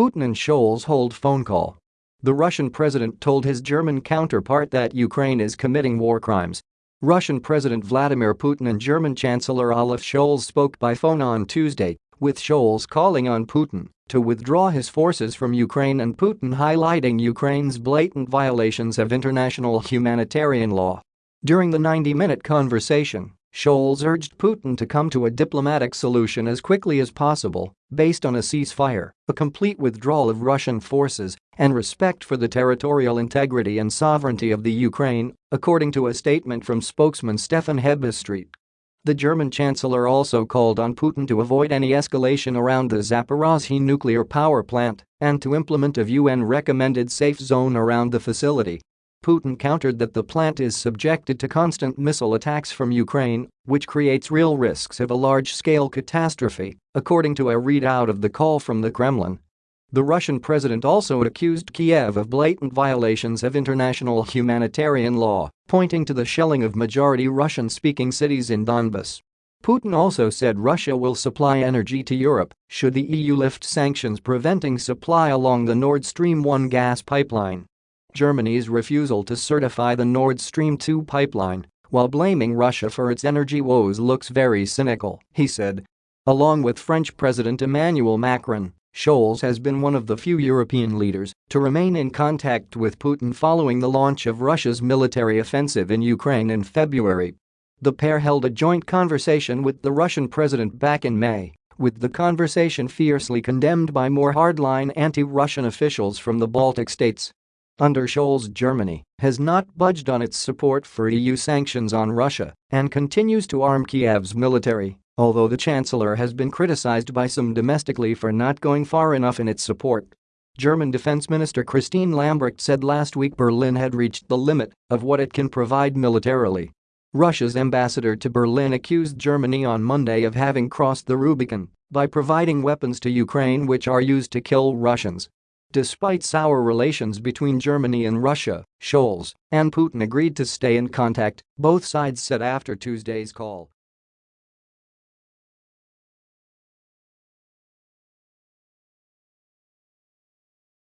Putin and Scholz hold phone call. The Russian president told his German counterpart that Ukraine is committing war crimes. Russian President Vladimir Putin and German Chancellor Olaf Scholz spoke by phone on Tuesday, with Scholz calling on Putin to withdraw his forces from Ukraine and Putin highlighting Ukraine's blatant violations of international humanitarian law. During the 90-minute conversation, Scholz urged Putin to come to a diplomatic solution as quickly as possible, based on a ceasefire, a complete withdrawal of Russian forces, and respect for the territorial integrity and sovereignty of the Ukraine, according to a statement from spokesman Stefan Hebestreit. The German chancellor also called on Putin to avoid any escalation around the Zaporozhye nuclear power plant and to implement a UN-recommended safe zone around the facility Putin countered that the plant is subjected to constant missile attacks from Ukraine, which creates real risks of a large-scale catastrophe, according to a readout of the call from the Kremlin. The Russian president also accused Kiev of blatant violations of international humanitarian law, pointing to the shelling of majority Russian-speaking cities in Donbas. Putin also said Russia will supply energy to Europe should the EU lift sanctions preventing supply along the Nord Stream 1 gas pipeline. Germany's refusal to certify the Nord Stream 2 pipeline while blaming Russia for its energy woes looks very cynical, he said. Along with French President Emmanuel Macron, Scholz has been one of the few European leaders to remain in contact with Putin following the launch of Russia's military offensive in Ukraine in February. The pair held a joint conversation with the Russian president back in May, with the conversation fiercely condemned by more hardline anti-Russian officials from the Baltic states. Under Scholz Germany has not budged on its support for EU sanctions on Russia and continues to arm Kiev's military, although the chancellor has been criticized by some domestically for not going far enough in its support. German Defense Minister Christine Lambrecht said last week Berlin had reached the limit of what it can provide militarily. Russia's ambassador to Berlin accused Germany on Monday of having crossed the Rubicon by providing weapons to Ukraine which are used to kill Russians Despite sour relations between Germany and Russia, Scholz and Putin agreed to stay in contact, both sides said after Tuesday's call.